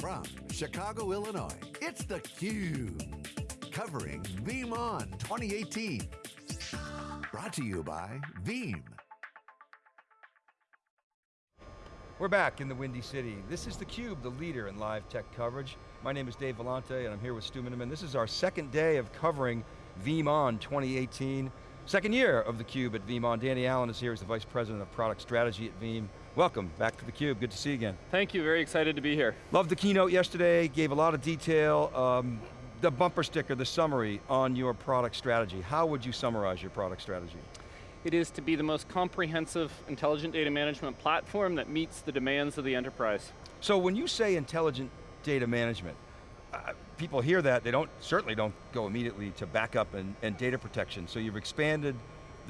From Chicago, Illinois, it's theCUBE. Covering VeeamON 2018. Brought to you by Veeam. We're back in the Windy City. This is theCUBE, the leader in live tech coverage. My name is Dave Vellante and I'm here with Stu Miniman. This is our second day of covering VeeamON 2018. Second year of theCUBE at VeeamON. Danny Allen is here as the Vice President of Product Strategy at Veeam. Welcome back to theCUBE, good to see you again. Thank you, very excited to be here. Loved the keynote yesterday, gave a lot of detail. Um, the bumper sticker, the summary on your product strategy. How would you summarize your product strategy? It is to be the most comprehensive intelligent data management platform that meets the demands of the enterprise. So when you say intelligent data management, uh, people hear that, they don't certainly don't go immediately to backup and, and data protection. So you've expanded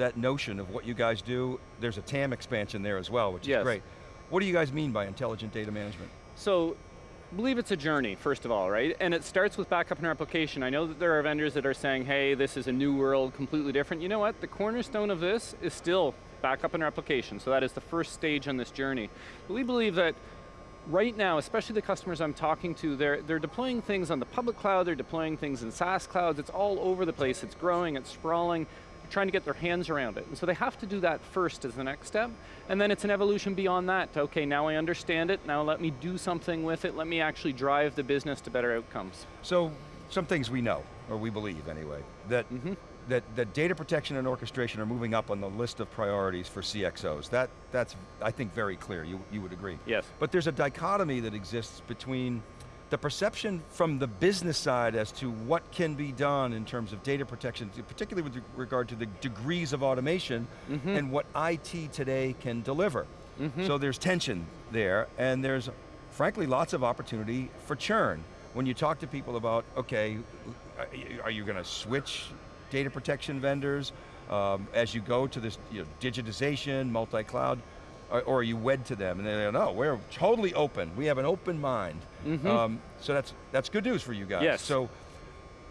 that notion of what you guys do. There's a TAM expansion there as well, which yes. is great. What do you guys mean by intelligent data management? So I believe it's a journey, first of all, right? And it starts with backup and replication. I know that there are vendors that are saying, hey, this is a new world, completely different. You know what, the cornerstone of this is still backup and replication, so that is the first stage on this journey. But we believe that right now, especially the customers I'm talking to, they're, they're deploying things on the public cloud, they're deploying things in SaaS clouds, it's all over the place, it's growing, it's sprawling, trying to get their hands around it. And so they have to do that first as the next step, and then it's an evolution beyond that. Okay, now I understand it, now let me do something with it, let me actually drive the business to better outcomes. So, some things we know, or we believe anyway, that, mm -hmm. that, that data protection and orchestration are moving up on the list of priorities for CXOs. That, that's, I think, very clear, you, you would agree. Yes. But there's a dichotomy that exists between the perception from the business side as to what can be done in terms of data protection, particularly with regard to the degrees of automation mm -hmm. and what IT today can deliver. Mm -hmm. So there's tension there, and there's frankly lots of opportunity for churn. When you talk to people about, okay, are you going to switch data protection vendors um, as you go to this you know, digitization, multi-cloud, or, or, are you wed to them? And they go, no, we're totally open. We have an open mind. Mm -hmm. um, so that's, that's good news for you guys. Yes. So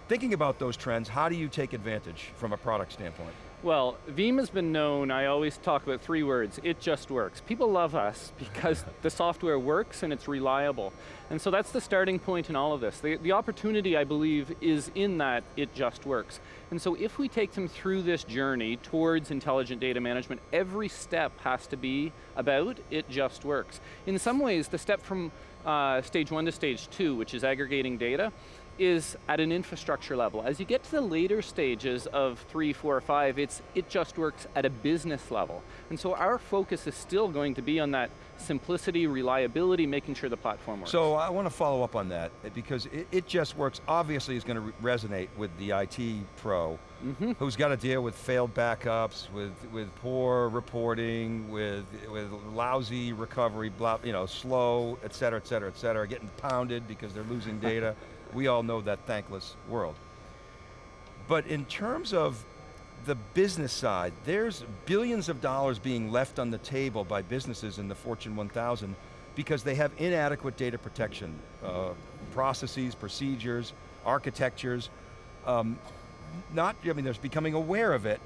thinking about those trends, how do you take advantage from a product standpoint? Well, Veeam has been known, I always talk about three words, it just works. People love us because the software works and it's reliable. And so that's the starting point in all of this. The, the opportunity, I believe, is in that it just works. And so if we take them through this journey towards intelligent data management, every step has to be about it just works. In some ways, the step from uh, stage one to stage two, which is aggregating data, is at an infrastructure level. As you get to the later stages of three four four, five, it's, it just works at a business level. And so our focus is still going to be on that simplicity, reliability, making sure the platform works. So I want to follow up on that, because it, it just works, obviously is going to re resonate with the IT pro, mm -hmm. who's got to deal with failed backups, with, with poor reporting, with, with lousy recovery, blah, you know, slow, et cetera, et cetera, et cetera, getting pounded because they're losing data. We all know that thankless world. But in terms of the business side, there's billions of dollars being left on the table by businesses in the Fortune 1000 because they have inadequate data protection, uh, processes, procedures, architectures. Um, not, I mean, there's becoming aware of it,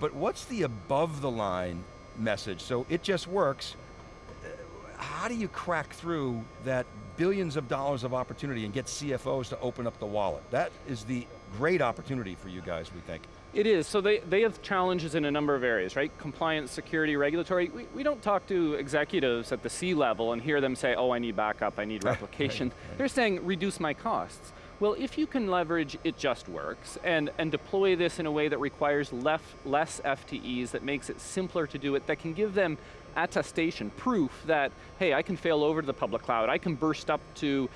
but what's the above the line message? So it just works. How do you crack through that billions of dollars of opportunity and get CFOs to open up the wallet. That is the great opportunity for you guys, we think. It is, so they, they have challenges in a number of areas, right? Compliance, security, regulatory. We, we don't talk to executives at the C-level and hear them say, oh, I need backup, I need replication. right, right. They're saying, reduce my costs. Well, if you can leverage It Just Works and, and deploy this in a way that requires less, FTEs, that makes it simpler to do it, that can give them attestation, proof that, hey, I can fail over to the public cloud, I can burst up to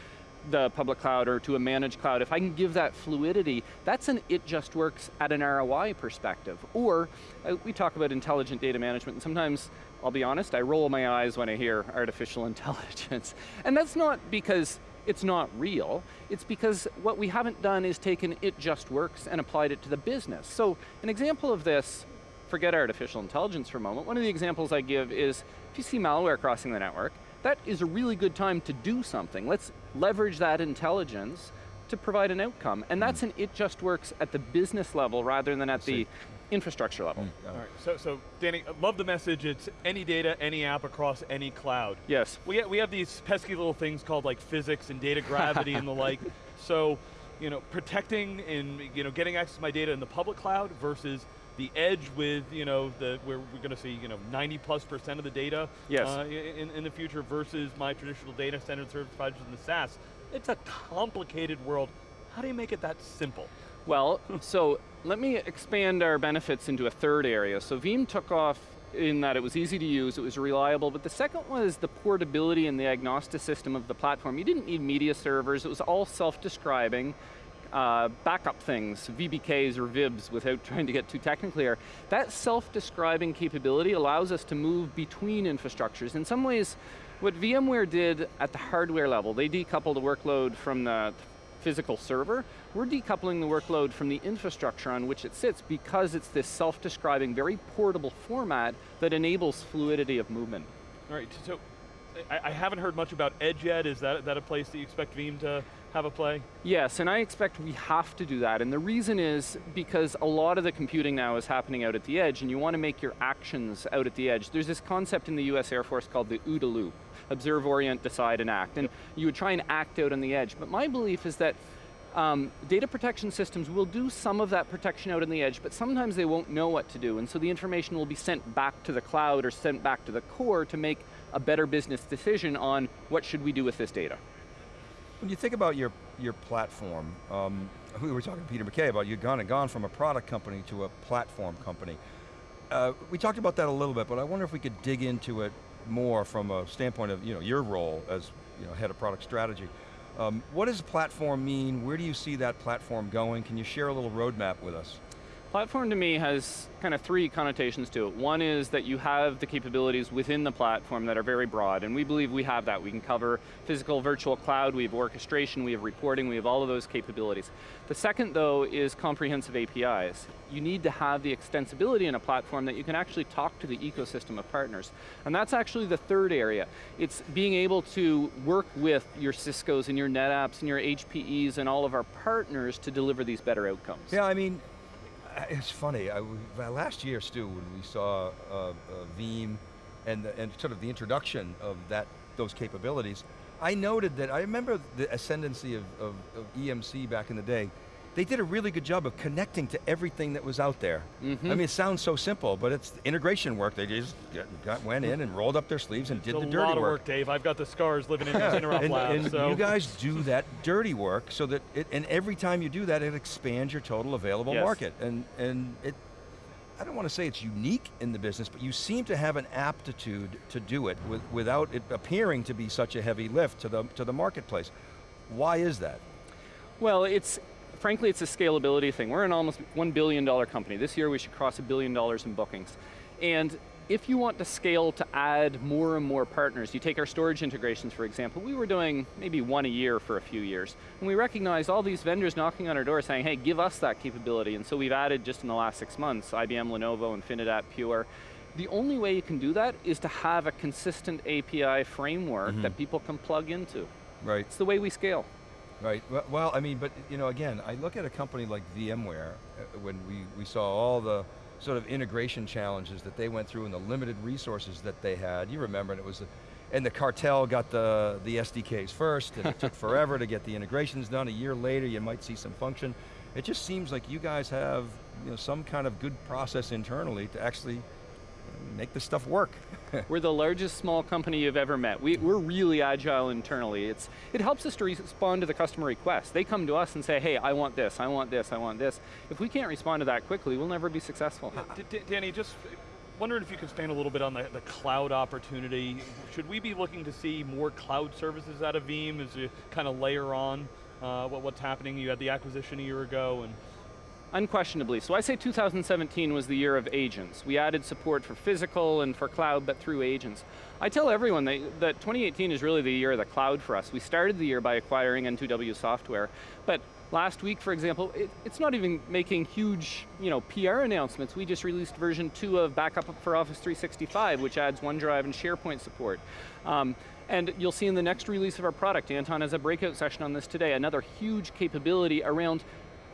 the public cloud or to a managed cloud, if I can give that fluidity, that's an it just works at an ROI perspective. Or, uh, we talk about intelligent data management, and sometimes, I'll be honest, I roll my eyes when I hear artificial intelligence. And that's not because it's not real, it's because what we haven't done is taken it just works and applied it to the business. So, an example of this forget artificial intelligence for a moment, one of the examples I give is, if you see malware crossing the network, that is a really good time to do something. Let's leverage that intelligence to provide an outcome. And that's an it just works at the business level rather than at the infrastructure level. Yeah. All right, so, so Danny, love the message. It's any data, any app across any cloud. Yes. We, ha- we have these pesky little things called like physics and data gravity and the like. So, you know, protecting and you know getting access to my data in the public cloud versus the edge with you know the where we're going to see you know 90 plus percent of the data Yes. uh, in, in the future versus my traditional data center service providers in the SaaS. It's a complicated world. How do you make it that simple? Well, so let me expand our benefits into a third area. So Veeam took off in that it was easy to use, it was reliable, but the second was the portability and the agnostic system of the platform. You didn't need media servers, it was all self-describing. Uh, backup things, VBKs or VIBs without trying to get too technical here. That self-describing capability allows us to move between infrastructures. In some ways, what VMware did at the hardware level, they decoupled the workload from the physical server, we're decoupling the workload from the infrastructure on which it sits because it's this self-describing, very portable format that enables fluidity of movement. All right, so I, haven't heard much about Edge yet. Is that, that a place that you expect Veeam to have a play? Yes, and I expect we have to do that, and the reason is because a lot of the computing now is happening out at the edge, and you want to make your actions out at the edge. There's this concept in the US Air Force called the OODA loop, observe, orient, decide, and act, and you would try and act out on the edge, but my belief is that um, data protection systems will do some of that protection out on the edge, but sometimes they won't know what to do, and so the information will be sent back to the cloud or sent back to the core to make a better business decision on what should we do with this data. When you think about your, your platform, um, we were talking to Peter McKay about you've gone and gone from a product company to a platform company. Uh, we talked about that a little bit, but I wonder if we could dig into it more from a standpoint of you know, your role as you know, head of product strategy. Um, what does platform mean? Where do you see that platform going? Can you share a little roadmap with us? Platform to me has kind of three connotations to it. One is that you have the capabilities within the platform that are very broad, and we believe we have that. We can cover physical virtual cloud, we have orchestration, we have reporting, we have all of those capabilities. The second though is comprehensive APIs. You need to have the extensibility in a platform that you can actually talk to the ecosystem of partners. And that's actually the third area. It's being able to work with your Cisco's and your NetApps and your HPEs and all of our partners to deliver these better outcomes. Yeah, I mean, it's funny. I, uh, last year, Stu, when we saw uh, uh, Veeam and, the, and sort of the introduction of that those capabilities, I noted that, I remember the ascendancy of, of, of EMC back in the day, they did a really good job of connecting to everything that was out there. Mhm. I mean, it sounds so simple, but it's integration work. They just got, got- went in and rolled up their sleeves and did It's the a dirty lot of work. work, Dave. I've got the scars living in these interop and, labs. and so. you guys do that dirty work so that, it, and every time you do that, it expands your total available Yes. market. And, and it, I don't want to say it's unique in the business, but you seem to have an aptitude to do it with, without it appearing to be such a heavy lift to the, to the marketplace. Why is that? Well, it's, frankly, it's a scalability thing. We're an almost $1 billion company. This year we should cross a billion dollars in bookings. And if you want to scale to add more and more partners, you take our storage integrations, for example, we were doing maybe one a year for a few years. And we recognized all these vendors knocking on our door saying, hey, give us that capability. And so we've added just in the last six months, IBM, Lenovo, Infinidat, Pure. The only way you can do that is to have a consistent API framework mm-hmm. that people can plug into. Right. It's the way we scale. Right. Well, I mean, but you know, again, I look at a company like VMware uh, when we, we saw all the sort of integration challenges that they went through and the limited resources that they had. You remember, and it was, a, and the cartel got the, the SDKs first, and it took forever to get the integrations done. A year later, you might see some function. It just seems like you guys have you know, some kind of good process internally to actually make this stuff work. We're the largest small company you've ever met. We, we're really agile internally. It's, it helps us to respond to the customer requests. They come to us and say, hey, I want this, I want this, I want this. If we can't respond to that quickly, we'll never be successful. D- D- Danny, just wondering if you could expand a little bit on the, the cloud opportunity. Should we be looking to see more cloud services out of Veeam as you kind of layer on uh, what, what's happening? You had the acquisition a year ago, and Unquestionably. So I say 2017 was the year of agents. We added support for physical and for cloud, but through agents. I tell everyone that, that 2018 is really the year of the cloud for us. We started the year by acquiring N2W software, but last week, for example, it, it's not even making huge you know, PR announcements. We just released version two of Backup for Office 365, which adds OneDrive and SharePoint support. Um, and you'll see in the next release of our product, Anton has a breakout session on this today, another huge capability around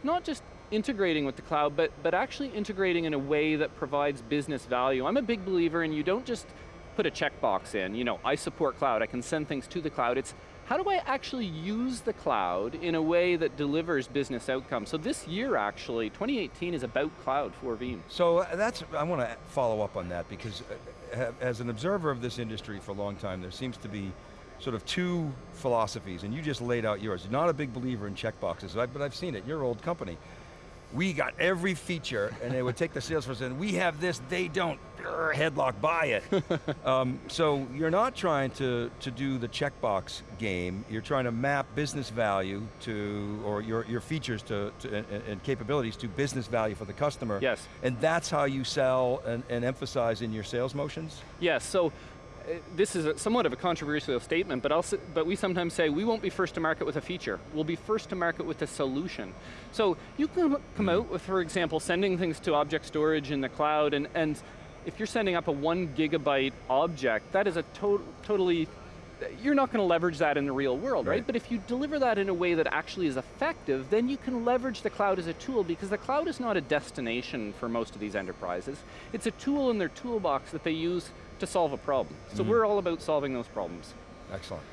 not just integrating with the cloud, but, but actually integrating in a way that provides business value. I'm a big believer in you don't just put a checkbox in, you know, I support cloud, I can send things to the cloud. It's how do I actually use the cloud in a way that delivers business outcomes? So this year actually, 2018 is about cloud for Veeam. So uh, that's, I want to follow up on that because uh, as an observer of this industry for a long time, there seems to be sort of two philosophies, and you just laid out yours. You're not a big believer in checkboxes, but I've seen it, your old company we got every feature, and they would take the Salesforce and we have this, they don't, headlock, buy it. um, so you're not trying to, to do the checkbox game, you're trying to map business value to, or your, your features to, to and, and, capabilities to business value for the customer. Yes. And that's how you sell and, and emphasize in your sales motions? Yes, so this is a, somewhat of a controversial statement, but, also, but we sometimes say we won't be first to market with a feature. We'll be first to market with a solution. So you can come hmm. out with, for example, sending things to object storage in the cloud, and, and if you're sending up a one gigabyte object, that is a to totally, you're not going to leverage that in the real world, right. right? But if you deliver that in a way that actually is effective, then you can leverage the cloud as a tool because the cloud is not a destination for most of these enterprises. It's a tool in their toolbox that they use to solve a problem. So mm -hmm. we're all about solving those problems. Excellent.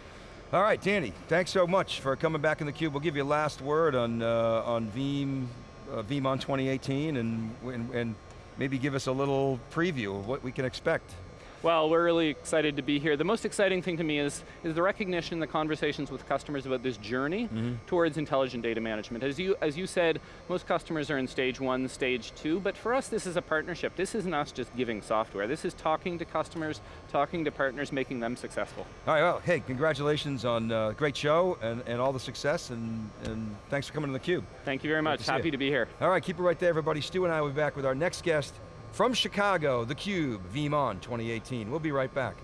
All right, Danny, thanks so much for coming back in the cube. We'll give you a last word on uh, on Veeam, uh, VeeamON 2018, and, and, and maybe give us a little preview of what we can expect. Well, we're really excited to be here. The most exciting thing to me is, is the recognition, the conversations with customers about this journey mm -hmm. towards intelligent data management. As you, as you said, most customers are in stage one, stage two, but for us this is a partnership. This isn't us just giving software. This is talking to customers, talking to partners, making them successful. All right, well, hey, congratulations on a uh, great show and, and all the success, and, and thanks for coming to theCUBE. Thank you very much, happy to be here. All right, keep it right there everybody. Stu and I will be back with our next guest, from Chicago, theCUBE, VeeamON 2018. We'll be right back.